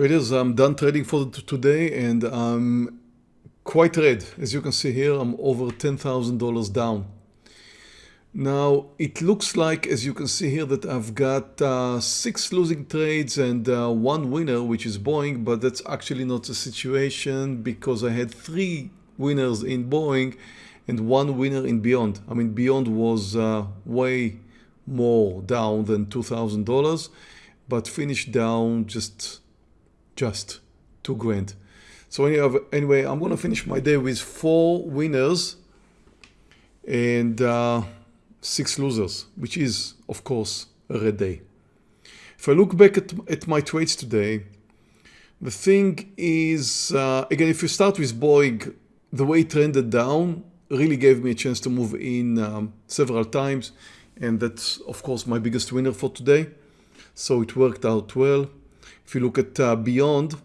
Traders, I'm done trading for today and I'm quite red. As you can see here, I'm over $10,000 down. Now, it looks like, as you can see here, that I've got uh, six losing trades and uh, one winner, which is Boeing, but that's actually not the situation because I had three winners in Boeing and one winner in Beyond. I mean, Beyond was uh, way more down than $2,000, but finished down just just two grand. So anyway, I'm going to finish my day with four winners and uh, six losers, which is, of course, a red day. If I look back at, at my trades today, the thing is, uh, again, if you start with Boeing, the way it trended down really gave me a chance to move in um, several times. And that's, of course, my biggest winner for today. So it worked out well. If you look at uh, Beyond,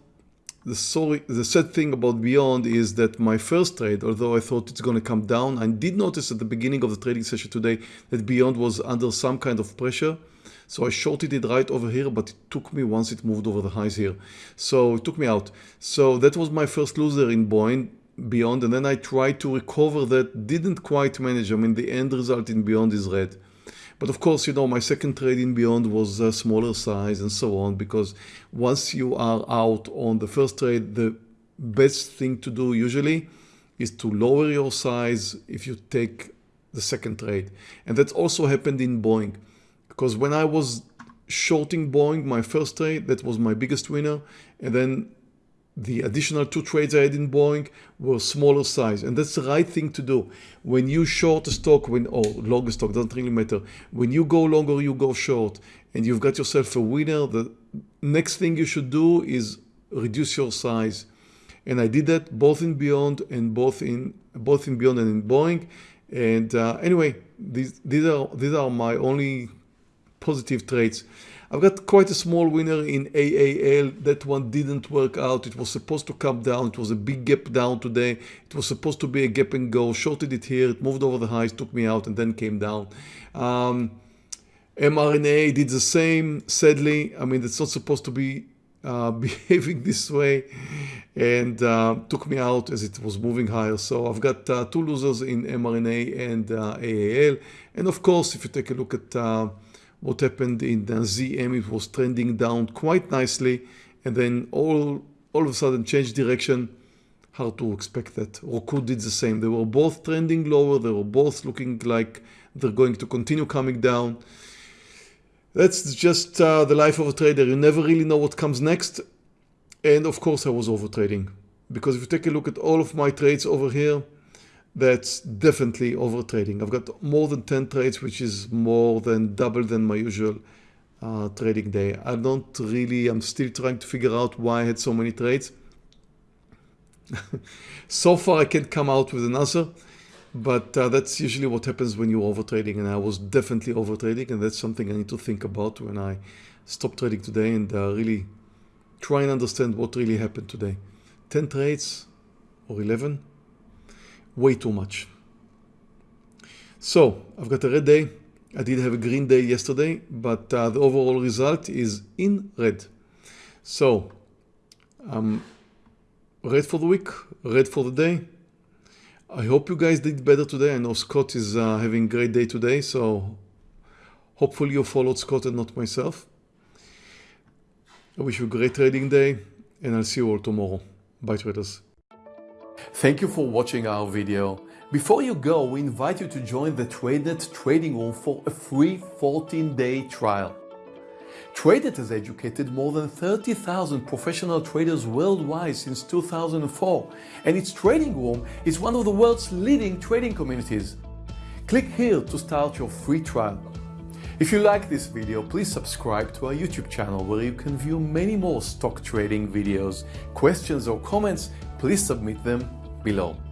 the, sorry, the sad thing about Beyond is that my first trade, although I thought it's going to come down, I did notice at the beginning of the trading session today that Beyond was under some kind of pressure. So I shorted it right over here, but it took me once it moved over the highs here. So it took me out. So that was my first loser in Beyond. And then I tried to recover that, didn't quite manage. I mean, the end result in Beyond is red. But of course, you know, my second trade in Beyond was a smaller size and so on, because once you are out on the first trade, the best thing to do usually is to lower your size if you take the second trade. And that also happened in Boeing, because when I was shorting Boeing, my first trade, that was my biggest winner. And then the additional two trades I had in Boeing were smaller size and that's the right thing to do. When you short a stock, when or long a stock, doesn't really matter. When you go long or you go short and you've got yourself a winner, the next thing you should do is reduce your size. And I did that both in Beyond and both in both in Beyond and in Boeing. And uh, anyway, these, these are these are my only positive traits. I've got quite a small winner in AAL. That one didn't work out. It was supposed to come down. It was a big gap down today. It was supposed to be a gap and go. Shorted it here. It moved over the highs, took me out, and then came down. Um, mRNA did the same, sadly. I mean, it's not supposed to be uh, behaving this way and uh, took me out as it was moving higher. So I've got uh, two losers in mRNA and uh, AAL. And of course, if you take a look at uh, what happened in the ZM, it was trending down quite nicely and then all, all of a sudden changed direction. Hard to expect that. Roku did the same. They were both trending lower. They were both looking like they're going to continue coming down. That's just uh, the life of a trader. You never really know what comes next. And of course I was over trading because if you take a look at all of my trades over here, that's definitely over trading. I've got more than 10 trades, which is more than double than my usual uh, trading day. I don't really, I'm still trying to figure out why I had so many trades. so far I can't come out with an answer, but uh, that's usually what happens when you're over trading and I was definitely over trading and that's something I need to think about when I stop trading today and uh, really try and understand what really happened today. 10 trades or 11 way too much. So I've got a red day. I did have a green day yesterday, but uh, the overall result is in red. So um, red for the week, red for the day. I hope you guys did better today. I know Scott is uh, having a great day today, so hopefully you followed Scott and not myself. I wish you a great trading day and I'll see you all tomorrow. Bye traders. Thank you for watching our video. Before you go, we invite you to join the TradeNet trading room for a free 14-day trial. TradeNet has educated more than 30,000 professional traders worldwide since 2004, and its trading room is one of the world's leading trading communities. Click here to start your free trial. If you like this video, please subscribe to our YouTube channel where you can view many more stock trading videos. Questions or comments, please submit them below.